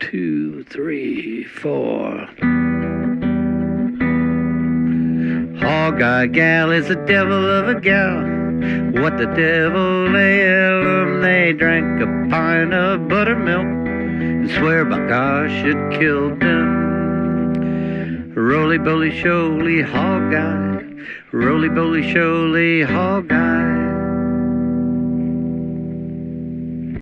two, three, four. Hog Eye Gal is a devil of a gal. What the devil ailed 'em? They drank a pint of buttermilk and swear by gosh it killed them. Roly boly sholy hog eye, roly boly sholy hog eye.